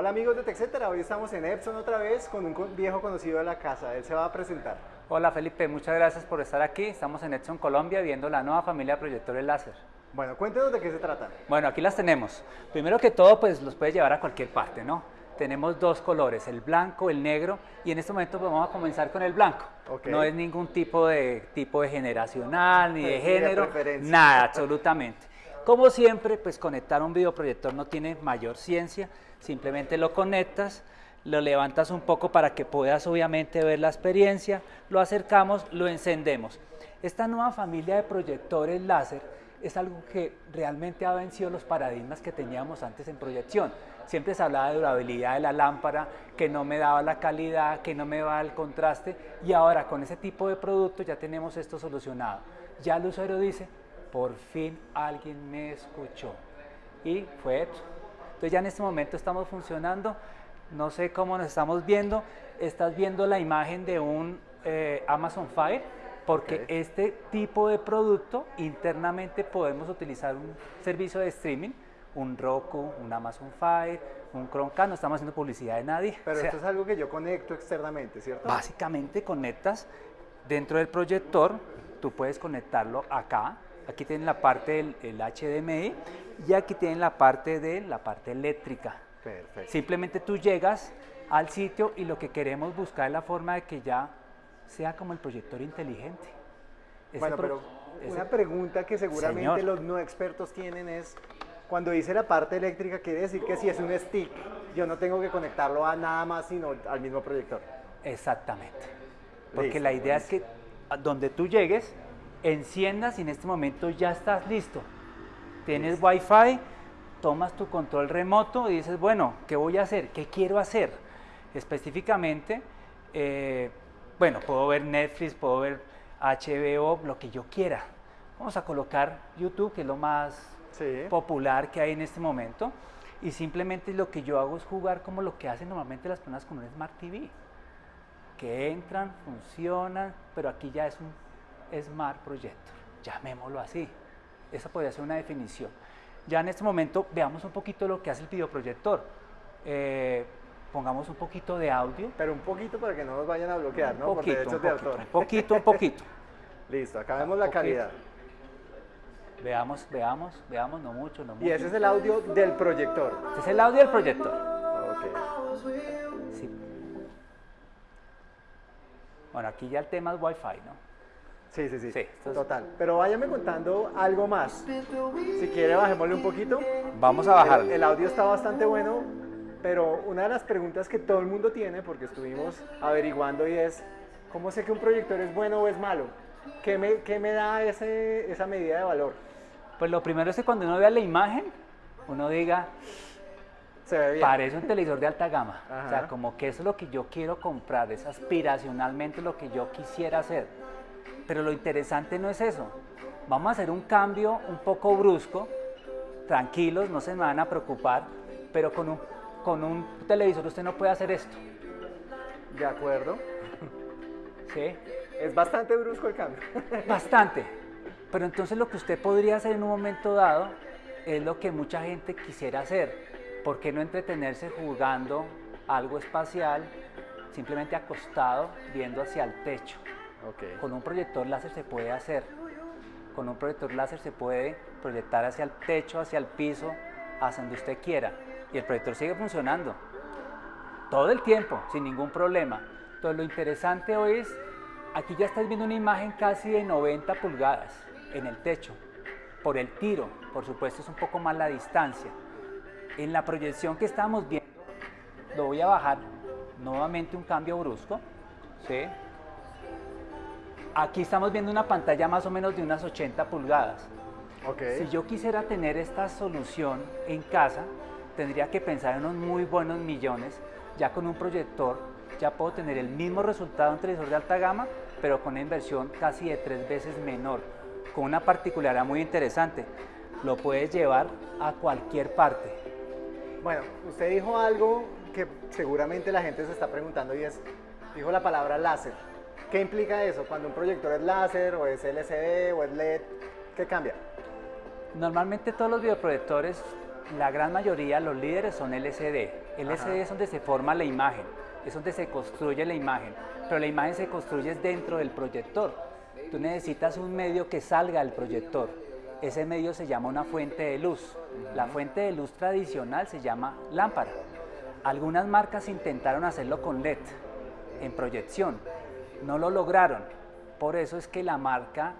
Hola amigos de TechCetera, hoy estamos en Epson otra vez con un viejo conocido de la casa, él se va a presentar. Hola Felipe, muchas gracias por estar aquí, estamos en Epson Colombia viendo la nueva familia de proyectores láser. Bueno, cuéntenos de qué se trata. Bueno, aquí las tenemos. Primero que todo, pues los puedes llevar a cualquier parte, ¿no? Tenemos dos colores, el blanco, el negro, y en este momento pues, vamos a comenzar con el blanco. No es ningún tipo de tipo de generacional, ni de género, nada, absolutamente. Como siempre, pues conectar un videoproyector no tiene mayor ciencia, simplemente lo conectas, lo levantas un poco para que puedas obviamente ver la experiencia, lo acercamos, lo encendemos. Esta nueva familia de proyectores láser es algo que realmente ha vencido los paradigmas que teníamos antes en proyección. Siempre se hablaba de durabilidad de la lámpara, que no me daba la calidad, que no me daba el contraste y ahora con ese tipo de producto ya tenemos esto solucionado. Ya el usuario dice, por fin alguien me escuchó. Y fue esto. Entonces ya en este momento estamos funcionando, no sé cómo nos estamos viendo, estás viendo la imagen de un eh, Amazon Fire, porque este tipo de producto internamente podemos utilizar un servicio de streaming, un Roku, un Amazon Fire, un Chromecast, no estamos haciendo publicidad de nadie. Pero esto es algo que yo conecto externamente, ¿cierto? Básicamente conectas dentro del proyector, tú puedes conectarlo acá, Aquí tienen la parte del HDMI y aquí tienen la parte de la parte eléctrica. Perfecto. Simplemente tú llegas al sitio y lo que queremos buscar es la forma de que ya sea como el proyector inteligente. bueno, pero una pregunta que seguramente los no expertos tienen es, cuando dice la parte eléctrica, quiere decir que si es un stick, yo no tengo que conectarlo a nada más, sino al mismo proyector. Exactamente. Porque la idea es que donde tú llegues, enciendas y en este momento ya estás listo. Tienes Wi-Fi, tomas tu control remoto y dices, bueno, ¿qué voy a hacer? ¿Qué quiero hacer? Específicamente, eh, bueno, puedo ver Netflix, puedo ver HBO, lo que yo quiera. Vamos a colocar YouTube, que es lo más popular que hay en este momento. Y simplemente lo que yo hago es jugar como lo que hacen normalmente las personas con un Smart TV. Que entran, funcionan, pero aquí ya es un Smart Projector, llamémoslo así. Esa podría ser una definición. Ya en este momento veamos un poquito lo que hace el videoproyector. Eh, pongamos un poquito de audio. Pero un poquito para que no nos vayan a bloquear, ¿no? Poquito, Por derechos de autor. Un poquito, un poquito. Listo, acá vemos la calidad. Veamos, veamos, veamos, no mucho, no mucho. Y ese es el audio del proyector. Este es el audio del proyector. Ok. Sí. Bueno, aquí ya el tema es Wi-Fi, ¿no? Sí, sí, sí. Total. Pero váyame contando algo más. Si quiere, bajémosle un poquito. Vamos a bajar. El, audio está bastante bueno, pero una de las preguntas que todo el mundo tiene, porque estuvimos averiguando, y es: ¿cómo sé que un proyector es bueno o es malo? ¿Qué me, qué me da ese, esa medida de valor? Pues lo primero es que cuando uno vea la imagen, uno diga, Se ve bien. parece un televisor de alta gama. O sea, como que eso es lo que yo quiero comprar, es aspiracionalmente lo que yo quisiera hacer. Pero lo interesante no es eso. Vamos a hacer un cambio un poco brusco, tranquilos, no se me van a preocupar, pero con un, con un televisor usted no puede hacer esto. De acuerdo. ¿Sí? Es bastante brusco el cambio. Bastante. Pero entonces lo que usted podría hacer en un momento dado es lo que mucha gente quisiera hacer. ¿Por qué no entretenerse jugando algo espacial, simplemente acostado, viendo hacia el techo? Con un proyector láser se puede hacer. Con un proyector láser se puede proyectar hacia el techo, hacia el piso, hacia donde usted quiera. Y el proyector sigue funcionando. Todo el tiempo, sin ningún problema. Entonces lo interesante hoy es, aquí ya estáis viendo una imagen casi de 90 pulgadas en el techo. Por el tiro, por supuesto es un poco más la distancia. En la proyección que estamos viendo, lo voy a bajar nuevamente un cambio brusco. ¿sí? Aquí estamos viendo una pantalla más o menos de unas 80 pulgadas. Si yo quisiera tener esta solución en casa, tendría que pensar en unos muy buenos millones. Ya con un proyector ya puedo tener el mismo resultado en un televisor de alta gama, pero con una inversión casi de tres veces menor. Con una particularidad muy interesante, lo puedes llevar a cualquier parte. Bueno, usted dijo algo que seguramente la gente se está preguntando y es, dijo la palabra láser. ¿Qué implica eso? Cuando un proyector es láser o es LCD o es LED, ¿qué cambia? Normalmente todos los videoproyectores la gran mayoría, los líderes son LCD. LCD es donde se forma la imagen, es donde se construye la imagen, pero la imagen se construye dentro del proyector. Tú necesitas un medio que salga del proyector. Ese medio se llama una fuente de luz. La fuente de luz tradicional se llama lámpara. Algunas marcas intentaron hacerlo con LED, en proyección. No lo lograron. Por eso es que la marca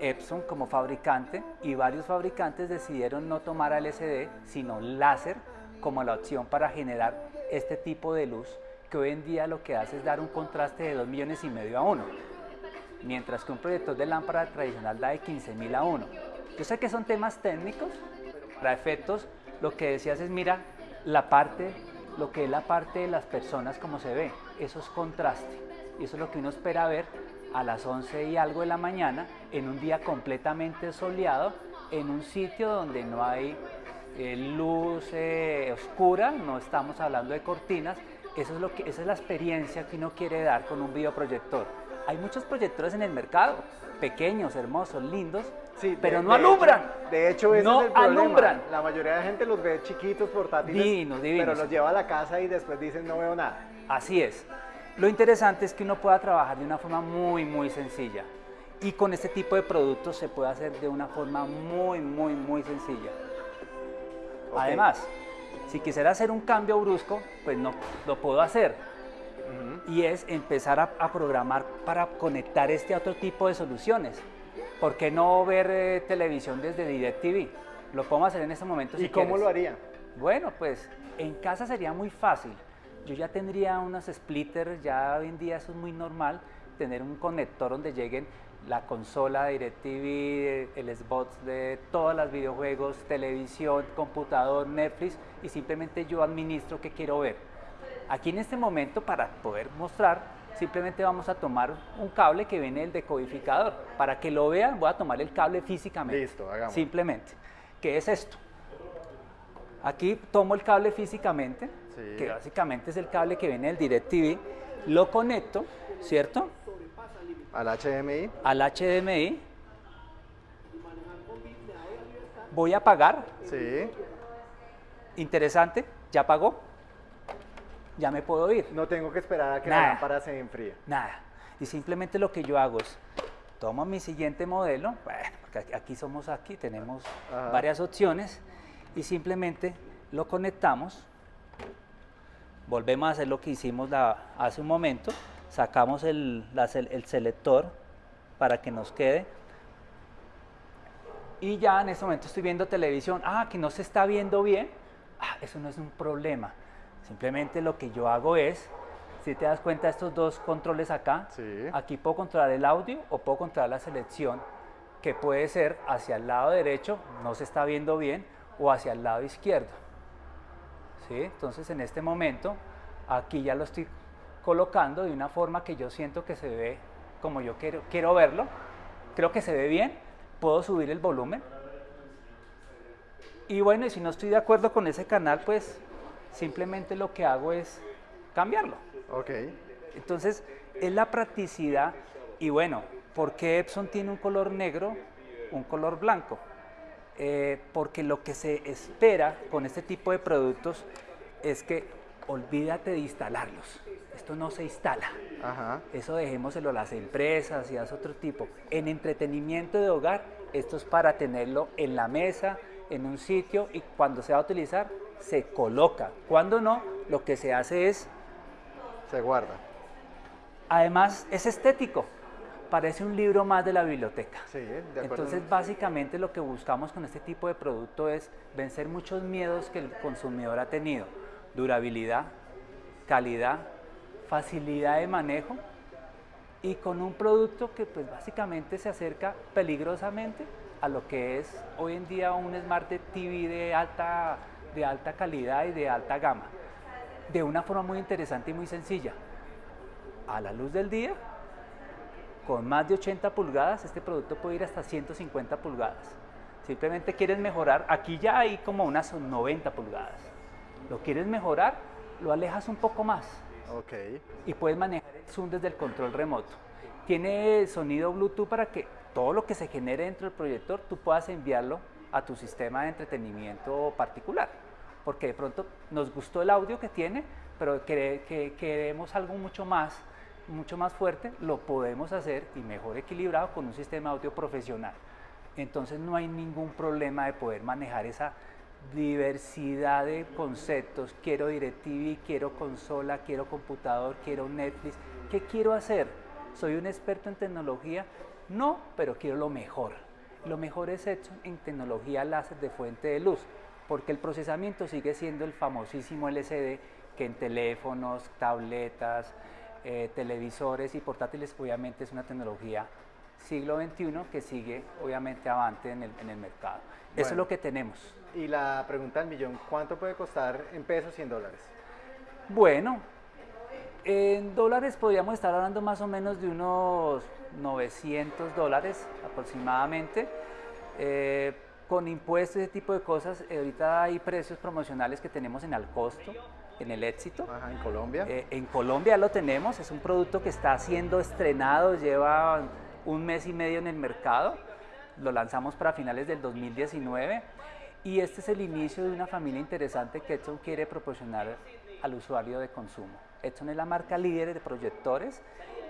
Epson como fabricante y varios fabricantes decidieron no tomar LCD, sino láser como la opción para generar este tipo de luz que hoy en día lo que hace es dar un contraste de 2 millones y medio a 1, mientras que un proyector de lámpara tradicional da de 15 mil a 1. Yo sé que son temas técnicos, para efectos lo que decías es mira la parte, lo que es la parte de las personas como se ve, eso es contraste y eso es lo que uno espera ver a las 11 y algo de la mañana en un día completamente soleado en un sitio donde no hay eh, luz eh, oscura, no estamos hablando de cortinas, eso es lo que, esa es la experiencia que uno quiere dar con un videoproyector. Hay muchos proyectores en el mercado, pequeños, hermosos, lindos, sí, pero no alumbran. de hecho, ese no es el alumbran. La mayoría de la gente los ve chiquitos, portátiles, divinos, divinos. pero los lleva a la casa y después dicen no veo nada. Así es. Lo interesante es que uno pueda trabajar de una forma muy, muy sencilla. Y con este tipo de productos se puede hacer de una forma muy, muy, muy sencilla. Además, si quisiera hacer un cambio brusco, pues no lo puedo hacer. Y es empezar a, programar para conectar este otro tipo de soluciones. ¿Por qué no ver eh, televisión desde DirecTV? Lo podemos hacer en este momento. ¿Y cómo lo haría? Bueno, pues en casa sería muy fácil yo ya tendría unos splitters, ya hoy en día eso es muy normal, tener un conector donde lleguen la consola DirecTV, el Xbox de todos los videojuegos, televisión, computador, Netflix y simplemente yo administro qué quiero ver. Aquí en este momento para poder mostrar simplemente vamos a tomar un cable que viene del decodificador. Para que lo vean voy a tomar el cable físicamente. Listo, hagamos. Simplemente. ¿Qué es esto? Aquí tomo el cable físicamente, que básicamente es el cable que viene del DirecTV, lo conecto, ¿cierto? Al HDMI. Al HDMI. Voy a pagar. Sí. Interesante, ya pagó. Ya me puedo ir. No tengo que esperar a que la lámpara se enfríe. Nada. Y simplemente lo que yo hago es, tomo mi siguiente modelo, bueno, porque aquí somos aquí, tenemos varias opciones, y simplemente lo conectamos volvemos a hacer lo que hicimos hace un momento, sacamos el, selector para que nos quede. Y ya en este momento estoy viendo televisión, ah, que no se está viendo bien, ah, eso no es un problema, simplemente lo que yo hago es, si te das cuenta estos dos controles acá, aquí puedo controlar el audio o puedo controlar la selección, que puede ser hacia el lado derecho, no se está viendo bien, o hacia el lado izquierdo. Entonces en este momento aquí ya lo estoy colocando de una forma que yo siento que se ve como yo quiero, quiero verlo. Creo que se ve bien, puedo subir el volumen. Y bueno, y si no estoy de acuerdo con ese canal, pues simplemente lo que hago es cambiarlo. Ok. Entonces, es la practicidad y bueno, ¿por qué Epson tiene un color negro, un color blanco? Eh, porque lo que se espera con este tipo de productos es que olvídate de instalarlos. Esto no se instala. Eso dejémoselo a las empresas y a otro tipo. En entretenimiento de hogar, esto es para tenerlo en la mesa, en un sitio y cuando se va a utilizar, se coloca. Cuando no, lo que se hace es... Se guarda. Además, es estético parece un libro más de la biblioteca. Sí, de Entonces, básicamente lo que buscamos con este tipo de producto es vencer muchos miedos que el consumidor ha tenido. Durabilidad, calidad, facilidad de manejo y con un producto que pues básicamente se acerca peligrosamente a lo que es hoy en día un Smart TV de alta, de alta calidad y de alta gama. De una forma muy interesante y muy sencilla. A la luz del día con más de 80 pulgadas, este producto puede ir hasta 150 pulgadas. Simplemente quieres mejorar, aquí ya hay como unas 90 pulgadas. Lo quieres mejorar, lo alejas un poco más. Ok. Y puedes manejar el zoom desde el control remoto. Tiene sonido Bluetooth para que todo lo que se genere dentro del proyector tú puedas enviarlo a tu sistema de entretenimiento particular. Porque de pronto nos gustó el audio que tiene, pero que, queremos algo mucho más, mucho más fuerte, lo podemos hacer y mejor equilibrado con un sistema audio profesional. Entonces no hay ningún problema de poder manejar esa diversidad de conceptos. Quiero DirecTV, quiero consola, quiero computador, quiero Netflix. ¿Qué quiero hacer? ¿Soy un experto en tecnología? No, pero quiero lo mejor. Lo mejor es hecho en tecnología láser de fuente de luz, porque el procesamiento sigue siendo el famosísimo LCD que en teléfonos, tabletas, eh, televisores y portátiles obviamente es una tecnología siglo XXI que sigue obviamente avante en el, en el mercado. Eso es lo que tenemos. Y la pregunta del millón, ¿cuánto puede costar en pesos y en dólares? Bueno, en dólares podríamos estar hablando más o menos de unos 900 dólares aproximadamente. Eh, con impuestos, ese tipo de cosas, eh, ahorita hay precios promocionales que tenemos en al costo, en el éxito. Ajá, en Colombia. Eh, en Colombia lo tenemos, es un producto que está siendo estrenado, lleva un mes y medio en el mercado, lo lanzamos para finales del 2019 y este es el inicio de una familia interesante que Edson quiere proporcionar al usuario de consumo. Edson es la marca líder de proyectores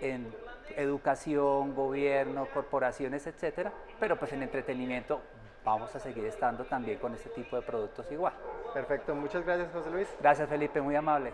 en educación, gobierno, corporaciones, etcétera, pero pues en entretenimiento vamos a seguir estando también con este tipo de productos igual. Perfecto, muchas gracias José Luis. Gracias Felipe, muy amable.